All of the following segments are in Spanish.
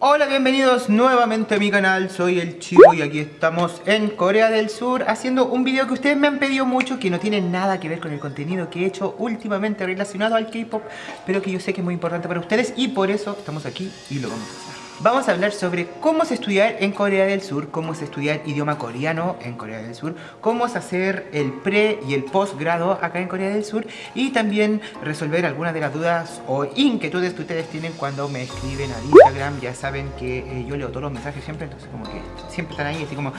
Hola, bienvenidos nuevamente a mi canal, soy el Chivo y aquí estamos en Corea del Sur haciendo un video que ustedes me han pedido mucho que no tiene nada que ver con el contenido que he hecho últimamente relacionado al K-pop pero que yo sé que es muy importante para ustedes y por eso estamos aquí y lo vamos a hacer. Vamos a hablar sobre cómo se estudiar en Corea del Sur, cómo se estudiar idioma coreano en Corea del Sur, cómo se hacer el pre y el postgrado acá en Corea del Sur y también resolver algunas de las dudas o inquietudes que ustedes tienen cuando me escriben a Instagram. Ya saben que eh, yo leo todos los mensajes siempre, entonces como que siempre están ahí así como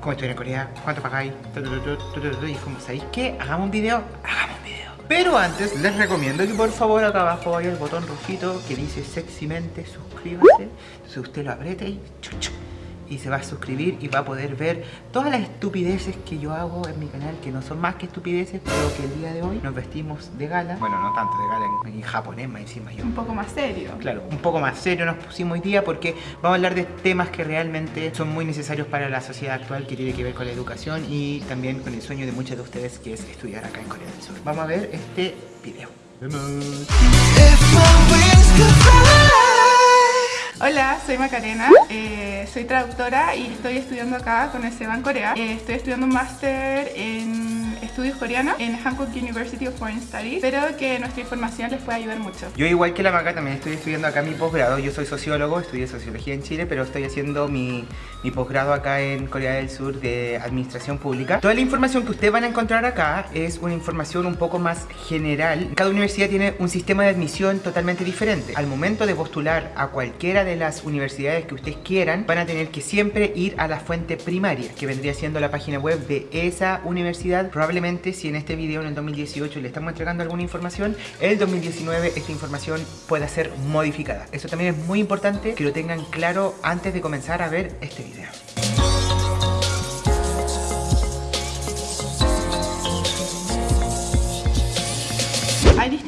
¿Cómo estudiar en Corea? ¿Cuánto pagáis? Y como, ¿sabéis qué? Hagamos un video, hagamos. Pero antes les recomiendo que por favor acá abajo haya el botón rojito que dice sexymente suscríbase. Entonces usted lo aprieta y y se va a suscribir y va a poder ver todas las estupideces que yo hago en mi canal, que no son más que estupideces, pero que el día de hoy nos vestimos de gala. Bueno, no tanto de gala, en, japonés más encima yo. Un poco más serio. Claro, un poco más serio nos pusimos hoy día porque vamos a hablar de temas que realmente son muy necesarios para la sociedad actual, que tiene que ver con la educación y también con el sueño de muchos de ustedes, que es estudiar acá en Corea del Sur. Vamos a ver este video. Hola, soy Macarena, eh, soy traductora y estoy estudiando acá con el Seban Corea. Eh, estoy estudiando un máster en estudios coreanos en Hankook University of Foreign Studies. Espero que nuestra información les pueda ayudar mucho. Yo igual que la Maca también estoy estudiando acá mi posgrado. Yo soy sociólogo, estudié sociología en Chile, pero estoy haciendo mi, mi posgrado acá en Corea del Sur de administración pública. Toda la información que ustedes van a encontrar acá es una información un poco más general. Cada universidad tiene un sistema de admisión totalmente diferente. Al momento de postular a cualquiera de las universidades que ustedes quieran, van a tener que siempre ir a la fuente primaria, que vendría siendo la página web de esa universidad. Probablemente si en este video en el 2018 le estamos entregando alguna información, el 2019 esta información pueda ser modificada. Eso también es muy importante que lo tengan claro antes de comenzar a ver este video.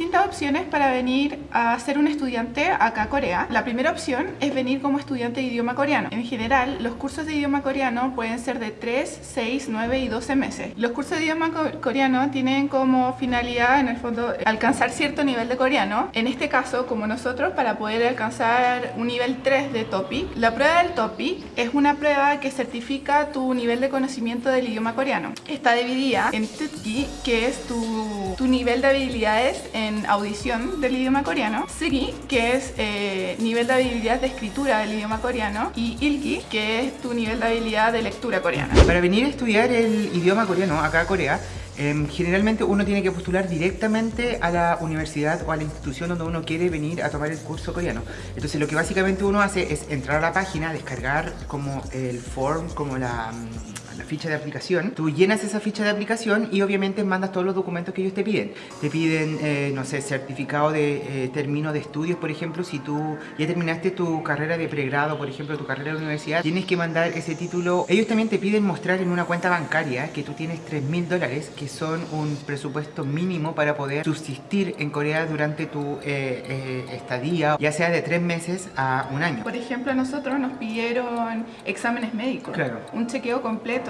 Distintas opciones para venir a ser un estudiante acá a Corea. La primera opción es venir como estudiante de idioma coreano. En general, los cursos de idioma coreano pueden ser de 3, 6, 9 y 12 meses. Los cursos de idioma coreano tienen como finalidad, en el fondo, alcanzar cierto nivel de coreano. En este caso, como nosotros, para poder alcanzar un nivel 3 de TOPIK. La prueba del TOPIK es una prueba que certifica tu nivel de conocimiento del idioma coreano. Está dividida en TUTKI, que es tu, tu nivel de habilidades en audición del idioma coreano, Sigi, que es eh, nivel de habilidad de escritura del idioma coreano, y Ilki, que es tu nivel de habilidad de lectura coreana. Para venir a estudiar el idioma coreano acá a Corea, em, generalmente uno tiene que postular directamente a la universidad o a la institución donde uno quiere venir a tomar el curso coreano. Entonces lo que básicamente uno hace es entrar a la página, descargar como el form, como la la ficha de aplicación, tú llenas esa ficha de aplicación y obviamente mandas todos los documentos que ellos te piden. Te piden, eh, no sé, certificado de eh, término de estudios, por ejemplo, si tú ya terminaste tu carrera de pregrado, por ejemplo, tu carrera de universidad, tienes que mandar ese título. Ellos también te piden mostrar en una cuenta bancaria que tú tienes 3 mil dólares, que son un presupuesto mínimo para poder subsistir en Corea durante tu eh, estadía, ya sea de 3 meses a un año. Por ejemplo, a nosotros nos pidieron exámenes médicos, claro. un chequeo completo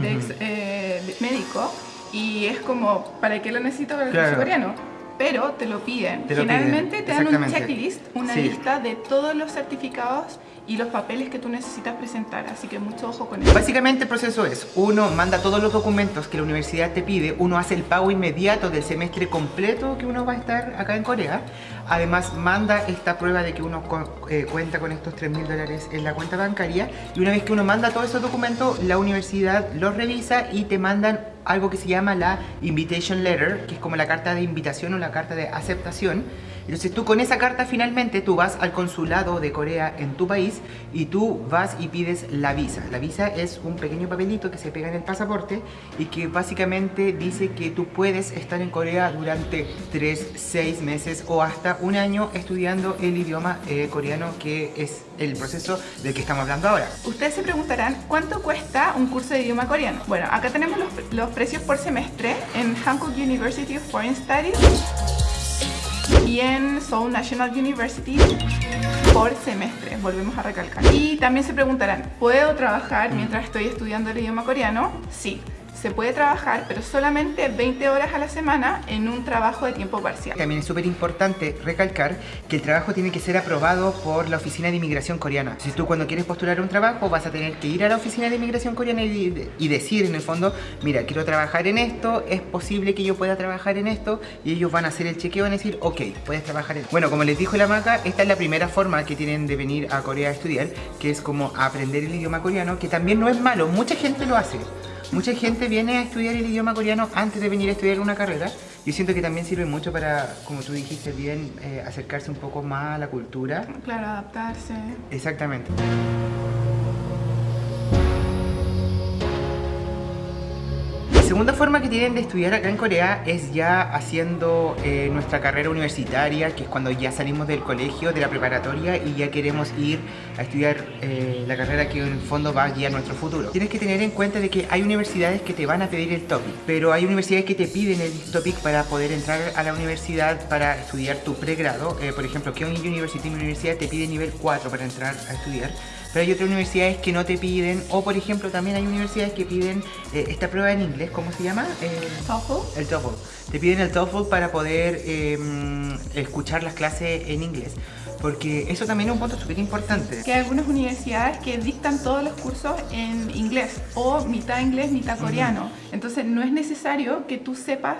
eh, de, médico y es como, ¿para qué lo necesito para el curso coreano? Pero te lo piden. Generalmente te dan un checklist, una lista de todos los certificados y los papeles que tú necesitas presentar, así que mucho ojo con eso. Básicamente el proceso es, uno manda todos los documentos que la universidad te pide, uno hace el pago inmediato del semestre completo que uno va a estar acá en Corea, además manda esta prueba de que uno eh, cuenta con estos 3 mil dólares en la cuenta bancaria y una vez que uno manda todos esos documentos, la universidad los revisa y te mandan algo que se llama la Invitation Letter, que es como la carta de invitación o la carta de aceptación. Entonces tú con esa carta finalmente tú vas al consulado de Corea en tu país y tú vas y pides la visa. La visa es un pequeño papelito que se pega en el pasaporte y que básicamente dice que tú puedes estar en Corea durante 3, 6 meses o hasta un año estudiando el idioma eh, coreano que es el proceso del que estamos hablando ahora. Ustedes se preguntarán, ¿cuánto cuesta un curso de idioma coreano? Bueno, acá tenemos los, precios por semestre en Hankook University of Foreign Studies en Seoul National University por semestre, volvemos a recalcar. Y también se preguntarán, ¿puedo trabajar mientras estoy estudiando el idioma coreano? Sí. Se puede trabajar, pero solamente 20 horas a la semana en un trabajo de tiempo parcial. También es súper importante recalcar que el trabajo tiene que ser aprobado por la Oficina de Inmigración Coreana. Si tú cuando quieres postular un trabajo vas a tener que ir a la Oficina de Inmigración Coreana y, y decir en el fondo, mira, quiero trabajar en esto, es posible que yo pueda trabajar en esto y ellos van a hacer el chequeo y van a decir, ok, puedes trabajar en Bueno, como les dijo la maca, esta es la primera forma que tienen de venir a Corea a estudiar, que es como aprender el idioma coreano, que también no es malo, mucha gente lo hace. Mucha gente viene a estudiar el idioma coreano antes de venir a estudiar una carrera. Yo siento que también sirve mucho para, como tú dijiste bien, eh, acercarse un poco más a la cultura. Claro, adaptarse. Exactamente. Segunda forma que tienen de estudiar acá en Corea es ya haciendo eh, nuestra carrera universitaria, que es cuando ya salimos del colegio, de la preparatoria y ya queremos ir a estudiar eh, la carrera que en el fondo va a guiar nuestro futuro. Tienes que tener en cuenta de que hay universidades que te van a pedir el topic, pero hay universidades que te piden el topic para poder entrar a la universidad para estudiar tu pregrado. Eh, por ejemplo, Kyung University, mi universidad te pide nivel 4 para entrar a estudiar pero hay otras universidades que no te piden, o por ejemplo también hay universidades que piden eh, esta prueba en inglés, ¿cómo se llama? El TOEFL. El TOEFL. Te piden el TOEFL para poder em, escuchar las clases en inglés. Porque eso también es un punto súper importante. Que hay algunas universidades que dictan todos los cursos en inglés o mitad inglés, mitad coreano. Entonces no es necesario que tú sepas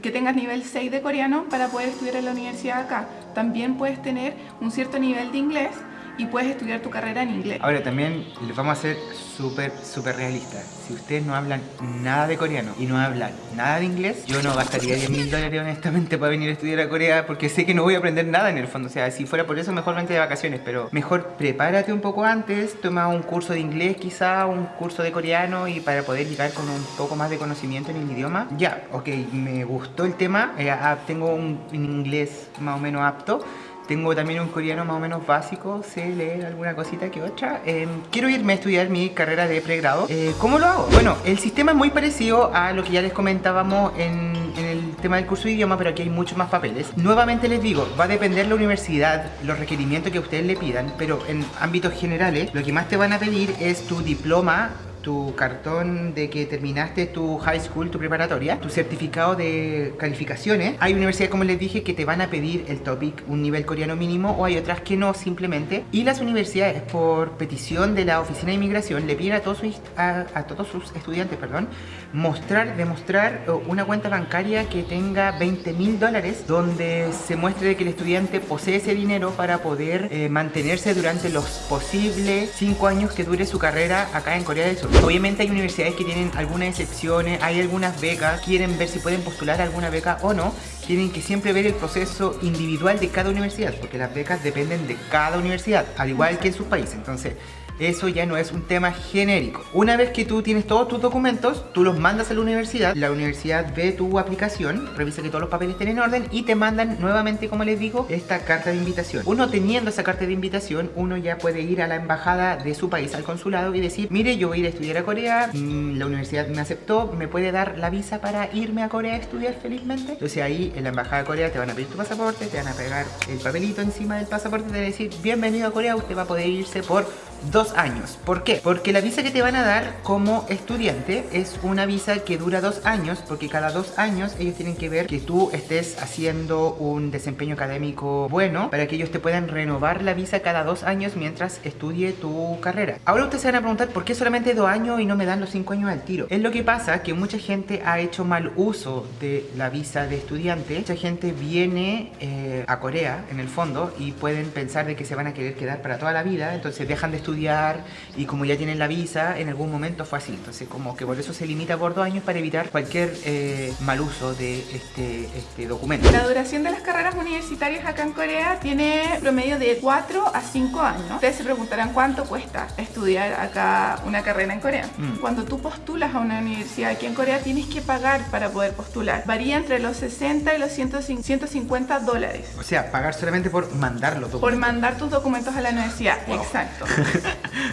que tengas nivel 6 de coreano para poder estudiar en la universidad acá. También puedes tener un cierto nivel de inglés y puedes estudiar tu carrera en inglés. Ahora también les vamos a ser súper, súper realistas. Si ustedes no hablan nada de coreano y no hablan nada de inglés, yo no gastaría 10 mil dólares honestamente para venir a estudiar a Corea porque sé que no voy a aprender nada en el fondo. O sea, si fuera por eso, mejor vente de vacaciones. Pero mejor prepárate un poco antes, toma un curso de inglés quizá, un curso de coreano y para poder llegar con un poco más de conocimiento en el idioma. Ya, ok, me gustó el tema, eh, ah, tengo un inglés más o menos apto tengo también un coreano más o menos básico, sé leer alguna cosita que otra. Em, quiero irme a estudiar mi carrera de pregrado. Eh, ¿Cómo lo hago? Bueno, el sistema es muy parecido a lo que ya les comentábamos en, en el tema del curso de idioma, pero aquí hay muchos más papeles. Nuevamente les digo, va a depender la universidad, los requerimientos que ustedes le pidan, pero en ámbitos generales, lo que más te van a pedir es tu diploma tu cartón de que terminaste tu high school, tu preparatoria, tu certificado de calificaciones. Hay universidades, como les dije, que te van a pedir el topic, un nivel coreano mínimo, o hay otras que no, simplemente. Y las universidades, por petición de la Oficina de Inmigración, le piden a todos sus, a, todos sus estudiantes, perdón, mostrar, demostrar una cuenta bancaria que tenga 20 mil dólares, donde se muestre que el estudiante posee ese dinero para poder eh, mantenerse durante los posibles 5 años que dure su carrera acá en Corea del Sur. Obviamente hay universidades que tienen algunas excepciones, hay algunas becas, quieren ver si pueden postular alguna beca o no. Tienen que siempre ver el proceso individual de cada universidad, porque las becas dependen de cada universidad, al igual que en sus países. Entonces, eso ya no es un tema genérico. Una vez que tú tienes todos tus documentos, tú los mandas a la universidad, la universidad ve tu aplicación, revisa que todos los papeles estén en orden y te mandan nuevamente, como les digo, esta carta de invitación. Uno teniendo esa carta de invitación, uno ya puede ir a la embajada de su país, al consulado y decir, mire, yo voy a ir a estudiar a Corea, mm, la universidad me aceptó, me puede dar la visa para irme a Corea a estudiar felizmente. Entonces ahí en la embajada de Corea te van a pedir tu pasaporte, te van a pegar el papelito encima del pasaporte te van a decir, bienvenido a Corea, usted va a poder irse por dos años. ¿Por qué? Porque la visa que te van a dar como estudiante es una visa que dura dos años, porque cada dos años ellos tienen que ver que tú estés haciendo un desempeño académico bueno para que ellos te puedan renovar la visa cada dos años mientras estudie tu carrera. Ahora ustedes se van a preguntar por qué solamente dos años y no me dan los cinco años al tiro. Es lo que pasa que mucha gente ha hecho mal uso de la visa de estudiante. Mucha gente viene eh, a Corea en el fondo y pueden pensar de que se van a querer quedar para toda la vida, entonces dejan de estudiar estudiar y como ya tienen la visa, en algún momento fue así. Entonces como que por eso se limita por dos años para evitar cualquier eh, mal uso de este, este documento. La duración de las carreras universitarias acá en Corea tiene promedio de 4 a 5 años. Ustedes se preguntarán cuánto cuesta estudiar acá una carrera en Corea. Mm. Cuando tú postulas a una universidad aquí en Corea tienes que pagar para poder postular. Varía entre los 60 y los 150 dólares. O sea, pagar solamente por mandar los documentos. Por mandar tus documentos a la universidad, exacto.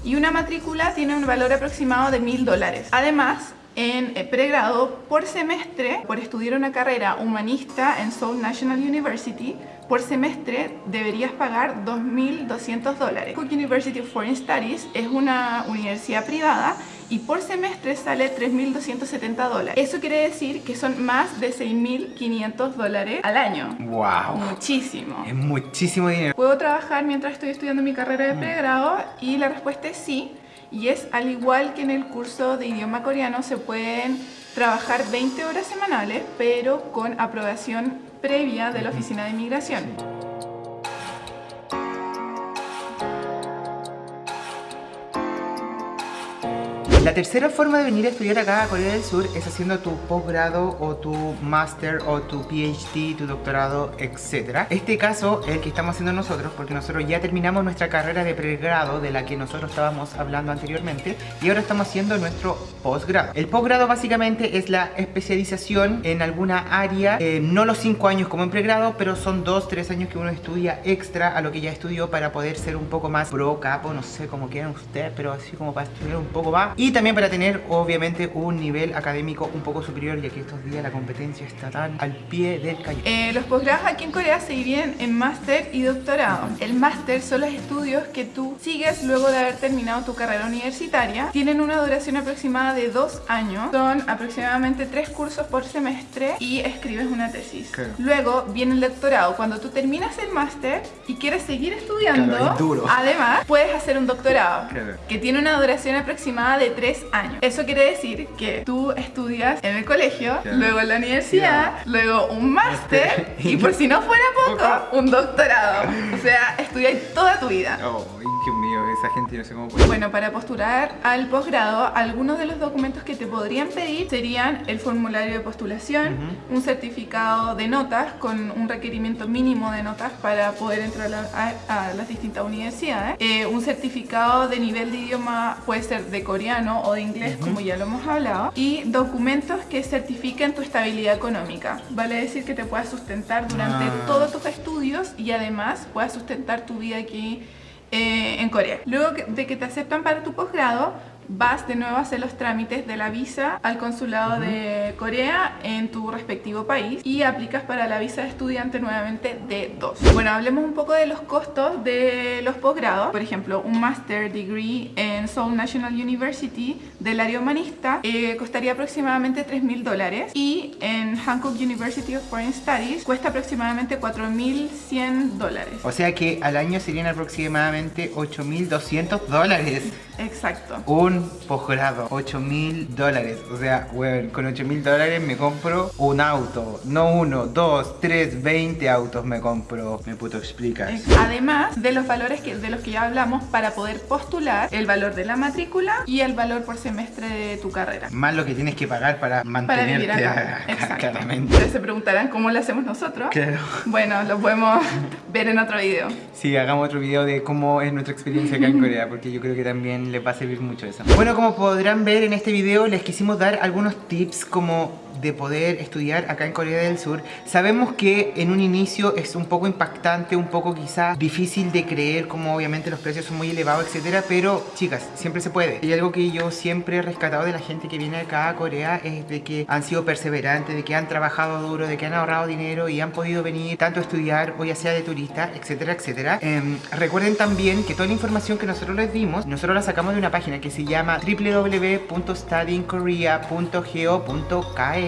y una matrícula tiene un valor aproximado de mil dólares. Además, en eh, pregrado por semestre, por estudiar una carrera humanista en Seoul National University, por semestre deberías pagar 2.200 dólares. Cook University of Foreign Studies es una universidad privada y por semestre sale 3.270 dólares. Eso quiere decir que son más de 6.500 dólares al año. ¡Wow! Muchísimo. Es muchísimo dinero. ¿Puedo trabajar mientras estoy estudiando mi carrera de pregrado? Y la respuesta es sí. Y es al igual que en el curso de idioma coreano se pueden trabajar 20 horas semanales, pero con aprobación previa de la Oficina de Inmigración. La tercera forma de venir a estudiar acá a Corea del Sur es haciendo tu posgrado o tu máster o tu PhD, tu doctorado, etc. Este caso es el que estamos haciendo nosotros porque nosotros ya terminamos nuestra carrera de pregrado de la que nosotros estábamos hablando anteriormente y ahora estamos haciendo nuestro posgrado. El posgrado básicamente es la especialización en alguna área, eh, no los 5 años como en pregrado, pero son 2-3 años que uno estudia extra a lo que ya estudió para poder ser un poco más pro, capo, no sé cómo quieran ustedes, pero así como para estudiar un poco más. Y también para tener obviamente un nivel académico un poco superior ya que estos días la competencia está tan al pie del cañón. Eh, los posgrados aquí en Corea se dividen en máster y doctorado. El máster son los estudios que tú sigues luego de haber terminado tu carrera universitaria. Tienen una duración aproximada de dos años. Son aproximadamente tres cursos por semestre y escribes una tesis. Claro. Luego viene el doctorado. Cuando tú terminas el máster y quieres seguir estudiando, Claro, es duro. además puedes hacer un doctorado Claro. que tiene una duración aproximada de tres años. Eso quiere decir que tú estudias en el colegio, luego en la universidad, luego un máster y por si no fuera poco, un doctorado. O sea, estudias toda tu vida. Oh, Dios mío, esa gente no sé cómo puede. Bueno, para postular al posgrado, algunos de los documentos que te podrían pedir serían el formulario de postulación, un certificado de notas con un requerimiento mínimo de notas para poder entrar a, la- a- a las distintas universidades, eh, un certificado de nivel de idioma puede ser de coreano o de inglés, como ya lo hemos hablado, y documentos que certifiquen tu estabilidad económica. Vale decir que te puedas sustentar durante Ah. todos tus estudios y además puedas sustentar tu vida aquí eh, en Corea. Luego de que te aceptan para tu posgrado, vas de nuevo a hacer los trámites de la visa al consulado de Corea en tu respectivo país y aplicas para la visa de estudiante nuevamente de 2. Bueno, hablemos un poco de los costos de los posgrados. Por ejemplo, un Master Degree en Seoul National University del área humanista eh, costaría aproximadamente 3 mil dólares y en Hankook University of Foreign Studies cuesta aproximadamente 4.100 dólares. O sea que al año serían aproximadamente 8.200 dólares. Exacto. Un posgrado, 8.000 dólares. O sea, weón, con 8.000 dólares me compro un auto. No uno, dos, tres, 20 autos me compro. Me puto explicas. Además de los valores que, de los que ya hablamos para poder postular, el valor de la matrícula y el valor por semestre de tu carrera. Más lo que tienes que pagar para Para mantenerte vivir acá. acá, Exacto. claramente. Ustedes se preguntarán cómo lo hacemos nosotros. Claro. Bueno, lo podemos ver en otro video. Sí, hagamos otro video de cómo es nuestra experiencia acá en Corea, porque yo creo que también les va a servir mucho eso. Bueno, como podrán ver en este video, les quisimos dar algunos tips como de poder estudiar acá en Corea del Sur. Sabemos que en un inicio es un poco impactante, un poco quizás difícil de creer, como obviamente los precios son muy elevados, etcétera, pero chicas, siempre se puede. Y algo que yo siempre he rescatado de la gente que viene acá a Corea es de que han sido perseverantes, de que han trabajado duro, de que han ahorrado dinero y han podido venir tanto a estudiar o ya sea de turista, etcétera, etcétera. Em, recuerden también que toda la información que nosotros les dimos, nosotros la sacamos de una página que se llama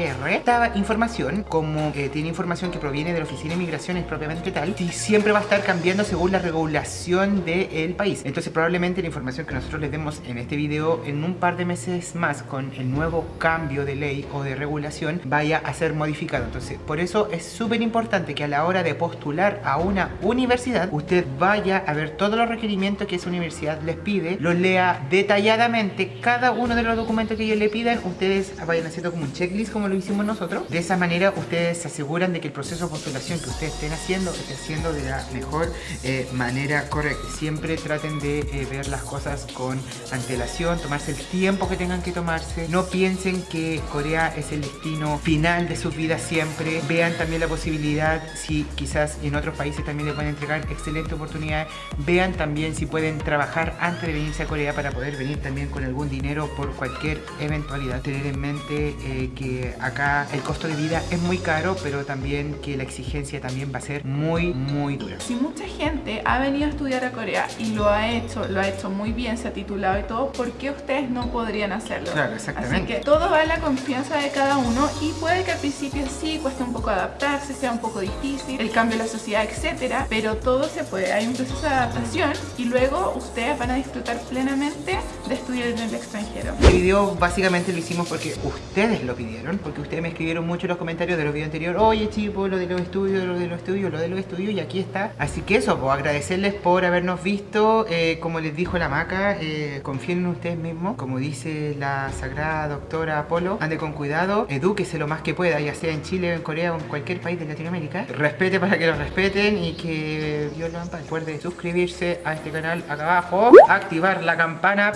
Esta información, como eh, tiene información que proviene de la Oficina de Migraciones propiamente tal, y siempre va a estar cambiando según la regulación del país. Entonces probablemente la información que nosotros les demos en este video en un par de meses más con el nuevo cambio de ley o de regulación vaya a ser modificado. Entonces por eso es súper importante que a la hora de postular a una universidad usted vaya a ver todos los requerimientos que esa universidad les pide, los lea detalladamente cada uno de los documentos que ellos le pidan, ustedes vayan haciendo como un checklist como lo hicimos nosotros. De esa manera ustedes se aseguran de que el proceso de postulación que ustedes estén haciendo esté haciendo de la mejor eh, manera correcta. Siempre traten de eh, ver las cosas con antelación, tomarse el tiempo que tengan que tomarse. No piensen que Corea es el destino final de sus vidas siempre. Vean también la posibilidad, si quizás en otros países también les pueden entregar excelentes oportunidades. Vean también si pueden trabajar antes de venirse a Corea para poder venir también con algún dinero por cualquier eventualidad. Tener en mente eh, que acá el costo de vida es muy caro, pero también que la exigencia también va a ser muy, muy dura. Si mucha gente ha venido a estudiar a Corea y lo ha hecho, lo ha hecho muy bien, se ha titulado y todo, ¿por qué ustedes no podrían hacerlo? Claro, exactamente. Así que todo va en la confianza de cada uno y puede que al principio sí cueste un poco adaptarse, sea un poco difícil, el cambio de la sociedad, etcétera, pero todo se puede. Hay un proceso de adaptación y luego ustedes van a disfrutar plenamente de estudiar en el extranjero. Este video básicamente lo hicimos porque ustedes lo pidieron, porque ustedes me escribieron mucho en los comentarios de los videos anteriores, oye chicos, lo de los estudios, lo de los estudios, lo de los estudios, y aquí está. Así que eso, pues agradecerles por habernos visto, eh, como les dijo la maca, eh, confíen en ustedes mismos, como dice la sagrada doctora Apolo, ande con cuidado, edúquese lo más que pueda, ya sea en Chile, en Corea o en cualquier país de Latinoamérica, respete para que lo respeten y que Dios lo ampare. Recuerde suscribirse a este canal acá abajo, activar la campana,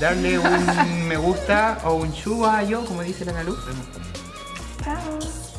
darle un me gusta o un chubayo, como dice la Nalu. Tchau.